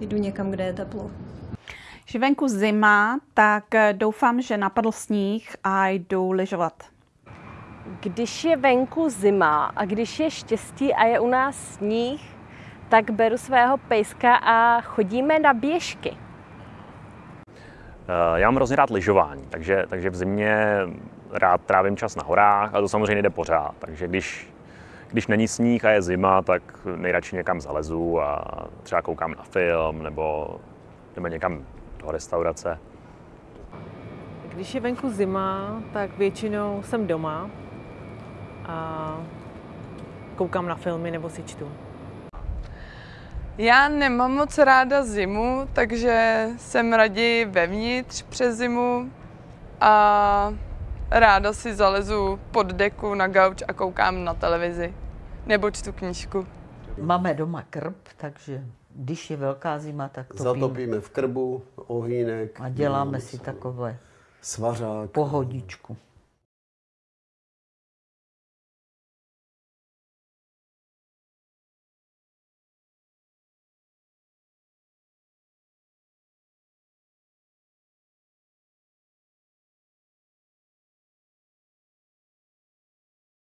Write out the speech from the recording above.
jdu někam, kde je teplo. Že venku zima, tak doufám, že napadl sníh a jdu lyžovat. Když je venku zima a když je štěstí a je u nás sníh, tak beru svého pejska a chodíme na běžky. Já mám hrozně rád lyžování, takže, takže v zimě rád trávím čas na horách a to samozřejmě jde pořád. Takže když, když není sníh a je zima, tak nejradši někam zalezu a třeba koukám na film nebo, nebo někam do restaurace. Když je venku zima, tak většinou jsem doma a koukám na filmy nebo si čtu. Já nemám moc ráda zimu, takže jsem raději vevnitř přes zimu a ráda si zalezu pod deku na gauč a koukám na televizi nebo čtu knížku. Máme doma krb, takže když je velká zima, tak topíme. Zatopíme v krbu ohýnek. A děláme si takové svařák. pohodičku.